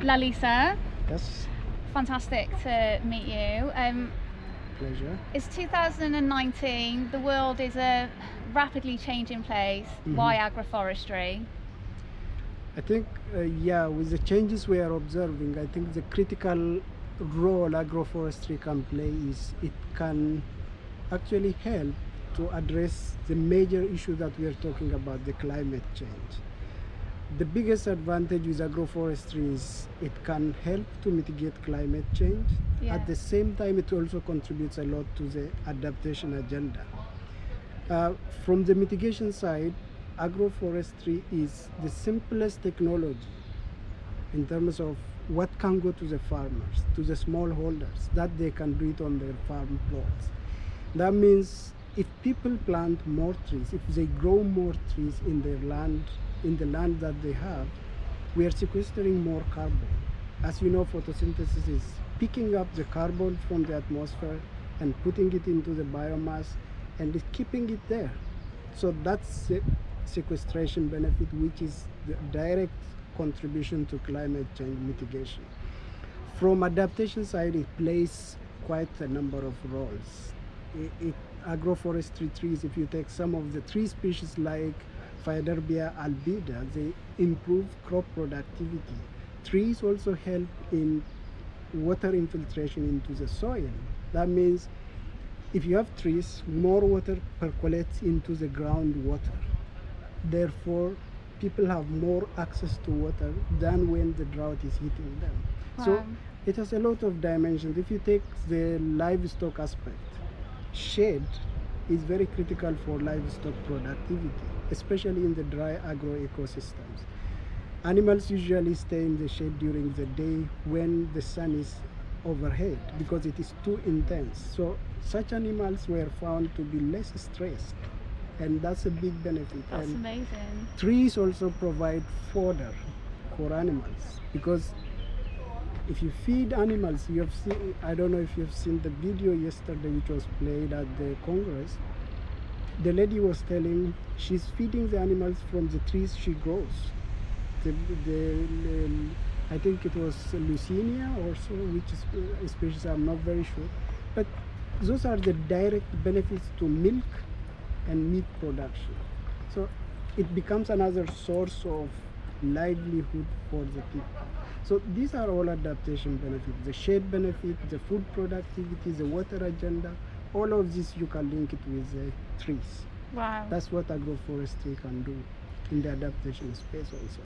Lalisa, Yes, fantastic to meet you. Um, pleasure. it's 2019, the world is a rapidly changing place. Why agroforestry? I think, uh, yeah, with the changes we are observing, I think the critical role agroforestry can play is it can actually help to address the major issue that we are talking about, the climate change. The biggest advantage with agroforestry is it can help to mitigate climate change. Yeah. At the same time, it also contributes a lot to the adaptation agenda. Uh, from the mitigation side, agroforestry is the simplest technology in terms of what can go to the farmers, to the smallholders, that they can do it on their farm plots. That means if people plant more trees, if they grow more trees in their land, in the land that they have, we are sequestering more carbon. As you know, photosynthesis is picking up the carbon from the atmosphere and putting it into the biomass and keeping it there. So that's the sequestration benefit, which is the direct contribution to climate change mitigation. From adaptation side, it plays quite a number of roles. It, it, agroforestry trees, if you take some of the tree species like Faidherbia albida, they improve crop productivity. Trees also help in water infiltration into the soil. That means if you have trees, more water percolates into the groundwater. Therefore, people have more access to water than when the drought is hitting them. So it has a lot of dimensions. If you take the livestock aspect, shade is very critical for livestock productivity, especially in the dry agro ecosystems. Animals usually stay in the shade during the day when the sun is overhead because it is too intense. So such animals were found to be less stressed and that's a big benefit. That's and amazing. trees also provide fodder for animals because if you feed animals you have seen i don't know if you've seen the video yesterday which was played at the congress the lady was telling she's feeding the animals from the trees she grows. The, the, the- i think it was Leucaena or so which is a species i'm not very sure. But those are the direct benefits to milk and meat production. So it becomes another source of livelihood for the people. So these are all adaptation benefits, the shade benefit, the food productivity, the water agenda, all of this you can link it with the trees. Wow. That's what agroforestry can do in the adaptation space also.